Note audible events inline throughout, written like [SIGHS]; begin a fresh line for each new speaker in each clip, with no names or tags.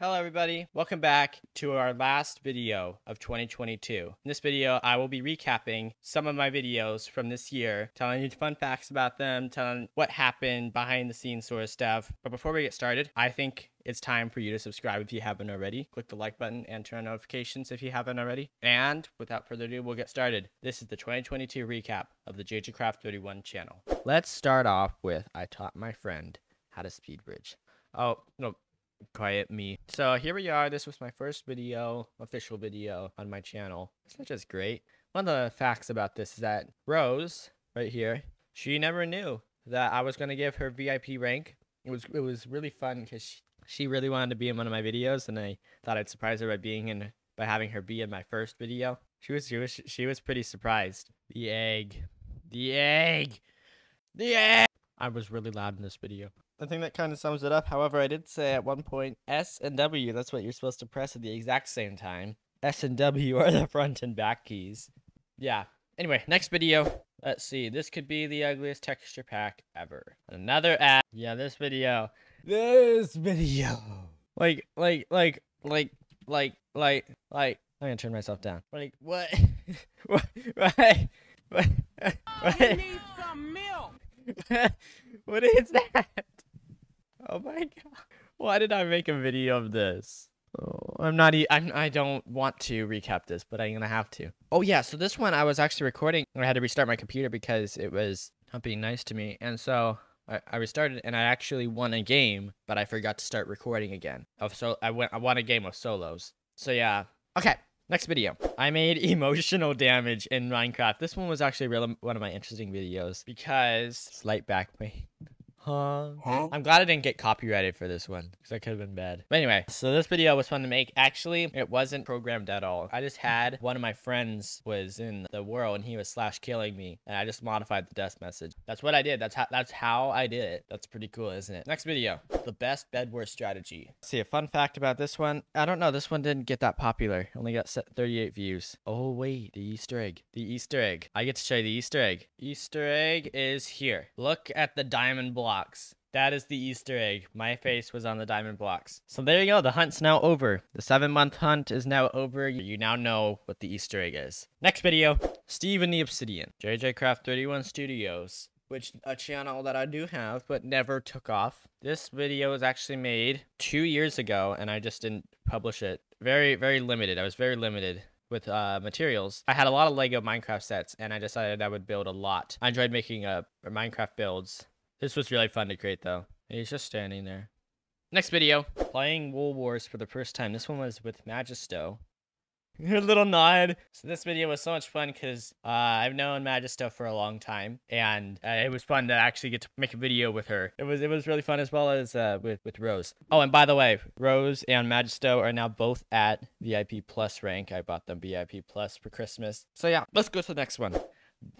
Hello everybody, welcome back to our last video of 2022. In this video, I will be recapping some of my videos from this year, telling you fun facts about them, telling what happened behind the scenes sort of stuff. But before we get started, I think it's time for you to subscribe if you haven't already. Click the like button and turn on notifications if you haven't already. And without further ado, we'll get started. This is the 2022 recap of the JJ Craft 31 channel. Let's start off with I taught my friend how to speed bridge. Oh, no, quiet me. So here we are. This was my first video, official video on my channel. It's not just great. One of the facts about this is that Rose, right here, she never knew that I was going to give her VIP rank. It was it was really fun because she, she really wanted to be in one of my videos, and I thought I'd surprise her by being in by having her be in my first video. She was she was she was pretty surprised. The egg, the egg, the egg. I was really loud in this video. I think that kind of sums it up. However, I did say at one point S and W, that's what you're supposed to press at the exact same time. S and W are the front and back keys. Yeah. Anyway, next video. Let's see. This could be the ugliest texture pack ever. Another ad. Yeah, this video. This video. Like, like, like, like, like, like, like. I'm gonna turn myself down. Like, what? [LAUGHS] what? What? [LAUGHS] What? What? I need some milk. [LAUGHS] what is that? [LAUGHS] Oh my god. Why did I make a video of this? Oh, I'm not e I'm I don't want to recap this, but I'm gonna have to. Oh yeah, so this one I was actually recording I had to restart my computer because it was not being nice to me. And so I, I restarted and I actually won a game, but I forgot to start recording again. Of so I went I won a game of solos. So yeah. Okay. Next video. I made [LAUGHS] emotional damage in Minecraft. This one was actually really one of my interesting videos because slight back pain. Huh? huh? I'm glad I didn't get copyrighted for this one because that could have been bad. But anyway, so this video was fun to make. Actually, it wasn't programmed at all. I just had one of my friends was in the world and he was slash killing me and I just modified the death message. That's what I did. That's how that's how I did it. That's pretty cool, isn't it? Next video. The best bed war strategy. Let's see a fun fact about this one. I don't know. This one didn't get that popular. Only got 38 views. Oh wait, the Easter egg. The Easter egg. I get to show you the Easter egg. Easter egg is here. Look at the diamond block blocks. That is the Easter egg. My face was on the diamond blocks. So there you go. The hunt's now over. The seven month hunt is now over. You now know what the Easter egg is. Next video, Steve and the Obsidian. JJ Craft 31 Studios, which a channel that I do have, but never took off. This video was actually made two years ago, and I just didn't publish it. Very, very limited. I was very limited with uh, materials. I had a lot of Lego Minecraft sets, and I decided I would build a lot. I enjoyed making uh, Minecraft builds this was really fun to create though. He's just standing there. Next video, playing Wool Wars for the first time. This one was with Magisto. [LAUGHS] Your little nod. So this video was so much fun because uh, I've known Magisto for a long time, and uh, it was fun to actually get to make a video with her. It was it was really fun as well as uh, with with Rose. Oh, and by the way, Rose and Magisto are now both at VIP Plus rank. I bought them VIP Plus for Christmas. So yeah, let's go to the next one.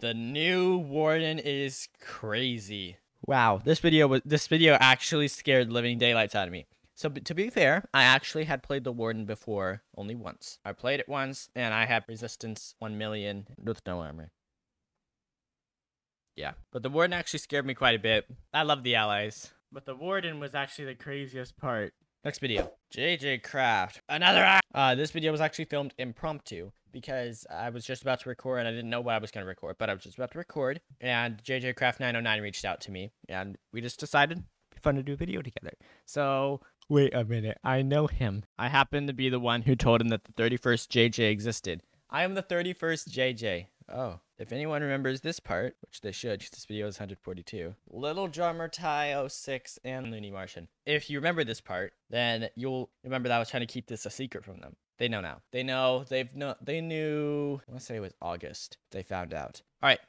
The new Warden is crazy. Wow, this video was this video actually scared living daylights out of me. So to be fair, I actually had played the Warden before only once. I played it once and I had resistance 1 million with no armor. Yeah, but the Warden actually scared me quite a bit. I love the Allays. But the Warden was actually the craziest part. Next video. JJ Craft. Another Uh, this video was actually filmed impromptu because I was just about to record and I didn't know what I was going to record, but I was just about to record and JJ Craft 909 reached out to me and we just decided fun to do a video together. So, wait a minute. I know him. I happen to be the one who told him that the 31st JJ existed. I am the 31st JJ. Oh, if anyone remembers this part, which they should, because this video is 142, Little Drummer Ty 06 and Looney Martian. If you remember this part, then you'll remember that I was trying to keep this a secret from them. They know now. They know. They've no. They knew. I want to say it was August. They found out. All right.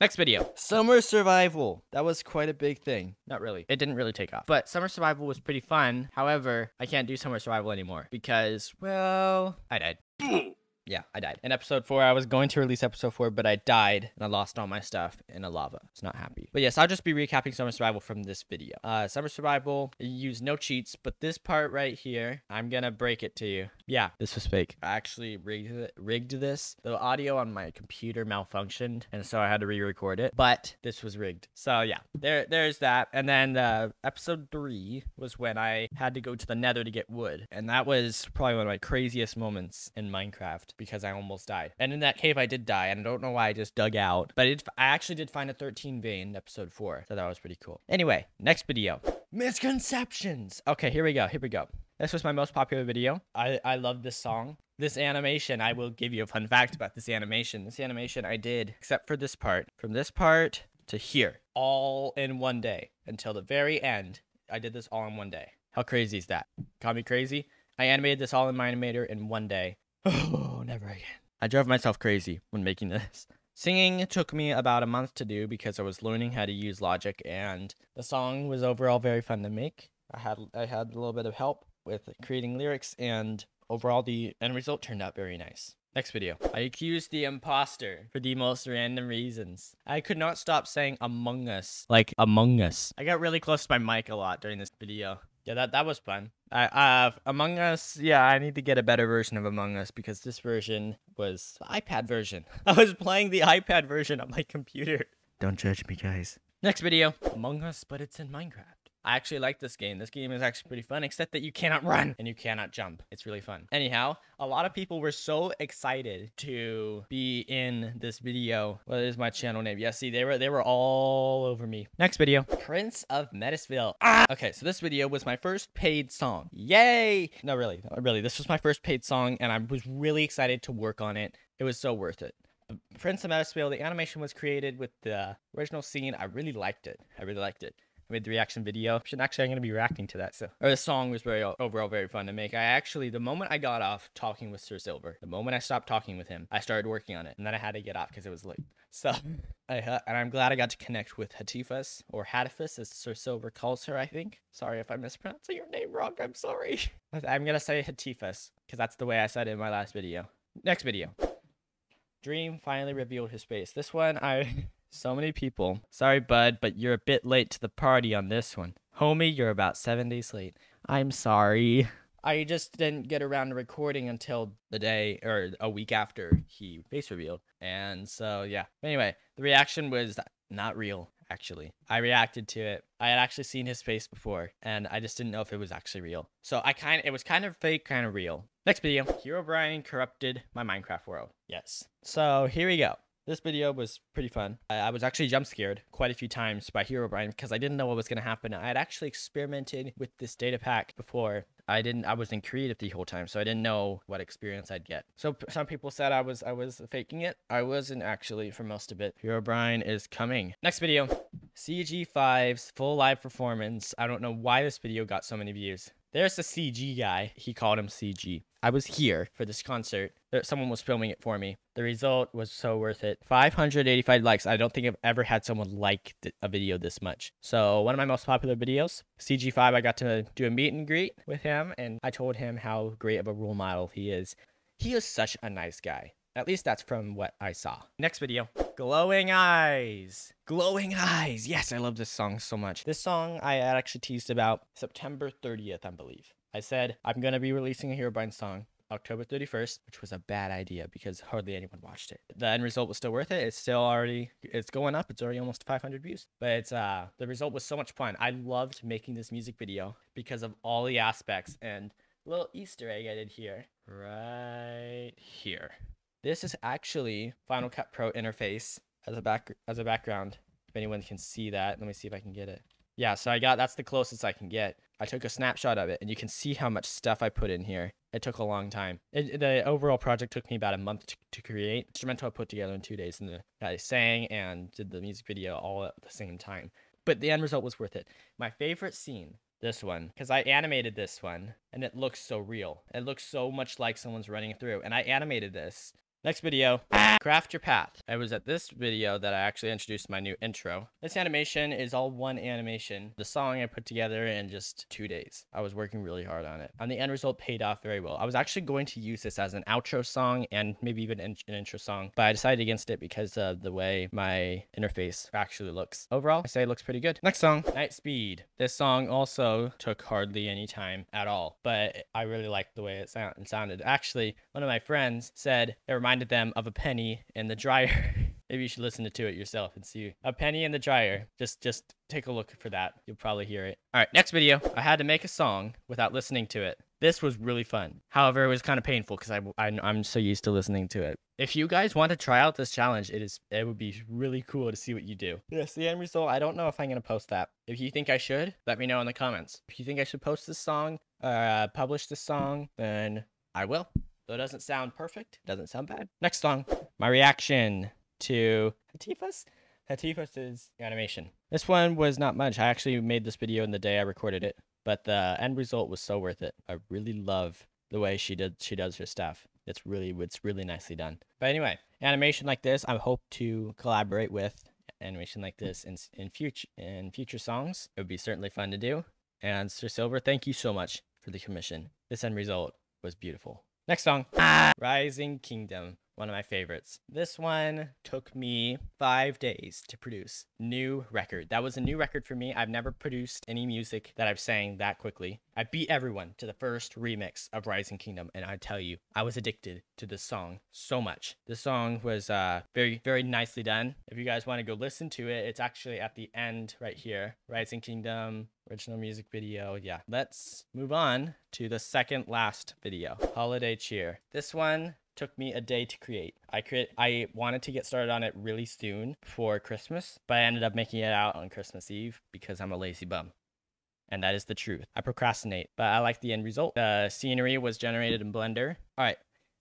Next video. Summer Survival. That was quite a big thing. Not really. It didn't really take off. But Summer Survival was pretty fun. However, I can't do Summer Survival anymore because, well, I died. [CLEARS THROAT] Yeah, I died. In episode four, I was going to release episode four, but I died and I lost all my stuff in a lava. It's not happy. But yes, I'll just be recapping Summer Survival from this video. Uh, Summer Survival, you use no cheats, but this part right here, I'm gonna break it to you. Yeah, this was fake. I actually rigged rigged this. The audio on my computer malfunctioned, and so I had to re-record it. But this was rigged. So yeah, there there's that. And then uh, episode three was when I had to go to the Nether to get wood, and that was probably one of my craziest moments in Minecraft because I almost died. And in that cave, I did die, and I don't know why I just dug out, but it, I actually did find a 13 vein in episode four, so that was pretty cool. Anyway, next video. Misconceptions. Okay, here we go. Here we go. This was my most popular video. I, I love this song. This animation, I will give you a fun fact about this animation. This animation I did, except for this part, from this part to here, all in one day until the very end. I did this all in one day. How crazy is that? Call me crazy? I animated this all in my animator in one day. [SIGHS] Oh, never again. I drove myself crazy when making this. Singing took me about a month to do because I was learning how to use Logic and the song was overall very fun to make. I had I had a little bit of help with creating lyrics and overall the end result turned out very nice. Next video. I accused the imposter for the most random reasons. I could not stop saying Among Us. Like Among Us. I got really close to my mic a lot during this video. Yeah, that, that was fun. I uh Among Us, yeah, I need to get a better version of Among Us because this version was the iPad version. [LAUGHS] I was playing the iPad version on my computer. Don't judge me, guys. Next video. Among Us, but it's in Minecraft. I actually like this game. This game is actually pretty fun, except that you cannot run and you cannot jump. It's really fun. Anyhow, a lot of people were so excited to be in this video. What is my channel name? Yeah, see, they were they were all over me. Next video. Prince of Metasville. Ah! Okay, so this video was my first paid song. Yay! No, really, really, this was my first paid song, and I was really excited to work on it. It was so worth it. Prince of Metasville, the animation was created with the original scene. I really liked it. I really liked it. I made the reaction video. Actually, I'm going to be reacting to that. So, or the song was very overall very fun to make. I actually, the moment I got off talking with Sir Silver, the moment I stopped talking with him, I started working on it, and then I had to get off because it was late. So, [LAUGHS] I uh, and I'm glad I got to connect with Hatifas or Hatifas, as Sir Silver calls her. I think. Sorry if I'm mispronouncing your name wrong. I'm sorry. [LAUGHS] I'm gonna say Hatifas because that's the way I said it in my last video. Next video. Dream finally revealed his face. This one I [LAUGHS] so many people. Sorry, bud, but you're a bit late to the party on this one. Homie, you're about seven days late. I'm sorry. I just didn't get around to recording until the day or a week after he face revealed. And so, yeah. Anyway, the reaction was not real, actually. I reacted to it. I had actually seen his face before, and I just didn't know if it was actually real. So I kind of, it was kind of fake, kind of real. Next video. Herobrine corrupted my Minecraft world. Yes. So here we go. This video was pretty fun. I, was actually jump scared quite a few times by Herobrine because I didn't know what was going to happen. I had actually experimented with this data pack before. I didn't I was in creative the whole time, so I didn't know what experience I'd get. So some people said I was I was faking it. I wasn't actually for most of it. Herobrine is coming. Next video. CG5's full live performance. I don't know why this video got so many views. There's the CG guy. He called him CG. I was here for this concert. Someone was filming it for me. The result was so worth it. 585 likes. I don't think I've ever had someone like a video this much. So one of my most popular videos, CG5, I got to do a meet and greet with him, and I told him how great of a role model he is. He is such a nice guy. At least that's from what I saw. Next video. Glowing Eyes. Glowing Eyes. Yes, I love this song so much. This song I actually teased about September 30th, I believe. I said I'm going to be releasing a Herobrine song October 31st, which was a bad idea because hardly anyone watched it. The end result was still worth it. It's still already it's going up. It's already almost 500 views. But it's uh the result was so much fun. I loved making this music video because of all the aspects and little Easter egg I did here. Right here. This is actually Final Cut Pro interface as a back as a background. If anyone can see that, let me see if I can get it. Yeah, so I got that's the closest I can get. I took a snapshot of it, and you can see how much stuff I put in here. It took a long time. It, the overall project took me about a month to, to create. Instrumental I put together in two days, and the, I sang and did the music video all at the same time. But the end result was worth it. My favorite scene this one because I animated this one and it looks so real. It looks so much like someone's running through and I animated this Next video, craft your path. It was at this video that I actually introduced my new intro. This animation is all one animation. The song I put together in just two days. I was working really hard on it. And the end result paid off very well. I was actually going to use this as an outro song and maybe even an intro song, but I decided against it because of the way my interface actually looks. Overall, I say it looks pretty good. Next song, Night Speed. This song also took hardly any time at all, but I really liked the way it sounded. Actually, one of my friends said it reminded reminded them of a penny in the dryer. [LAUGHS] Maybe you should listen to it yourself and see a penny in the dryer. Just just take a look for that. You'll probably hear it. All right, next video. I had to make a song without listening to it. This was really fun. However, it was kind of painful because I, I I'm so used to listening to it. If you guys want to try out this challenge, it is it would be really cool to see what you do. Yes, the end result. I don't know if I'm gonna post that. If you think I should, let me know in the comments. If you think I should post this song, uh, publish this song, then I will. Though it doesn't sound perfect, it doesn't sound bad. Next song, my reaction to Hatifas. Hatifas' animation. This one was not much. I actually made this video in the day I recorded it, but the end result was so worth it. I really love the way she did she does her stuff. It's really it's really nicely done. But anyway, animation like this, I hope to collaborate with animation like this in in future in future songs. It would be certainly fun to do. And Sir Silver, thank you so much for the commission. This end result was beautiful. Next song, Rising Kingdom, one of my favorites. This one took me five days to produce. New record. That was a new record for me. I've never produced any music that I've sang that quickly. I beat everyone to the first remix of Rising Kingdom, and I tell you, I was addicted to this song so much. This song was uh, very, very nicely done. If you guys want to go listen to it, it's actually at the end right here. Rising Kingdom, original music video. Yeah, let's move on to the second last video, Holiday Cheer. This one took me a day to create. I create I wanted to get started on it really soon for Christmas, but I ended up making it out on Christmas Eve because I'm a lazy bum. And that is the truth. I procrastinate, but I like the end result. The scenery was generated in Blender. All right,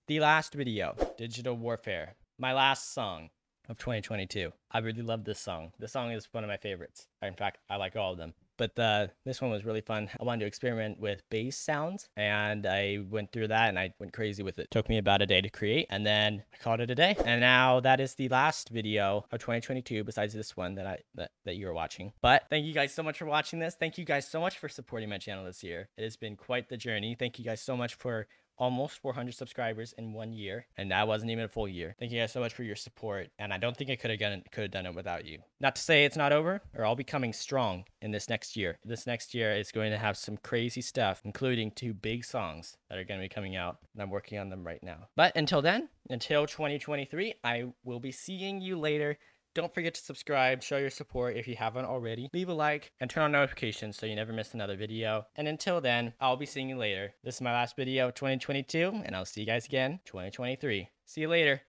the last video, Digital Warfare. My last song of 2022. I really love this song. This song is one of my favorites. In fact, I like all of them but uh, this one was really fun. I wanted to experiment with bass sounds, and I went through that and I went crazy with it. Took me about a day to create, and then I called it a day. And now that is the last video of 2022, besides this one that I that, that you're watching. But thank you guys so much for watching this. Thank you guys so much for supporting my channel this year. It has been quite the journey. Thank you guys so much for almost 400 subscribers in one year, and that wasn't even a full year. Thank you guys so much for your support, and I don't think I could have done could have done it without you. Not to say it's not over, or I'll be coming strong in this next year. This next year is going to have some crazy stuff, including two big songs that are going to be coming out, and I'm working on them right now. But until then, until 2023, I will be seeing you later. Don't forget to subscribe, show your support if you haven't already, leave a like, and turn on notifications so you never miss another video. And until then, I'll be seeing you later. This is my last video of 2022, and I'll see you guys again 2023. See you later.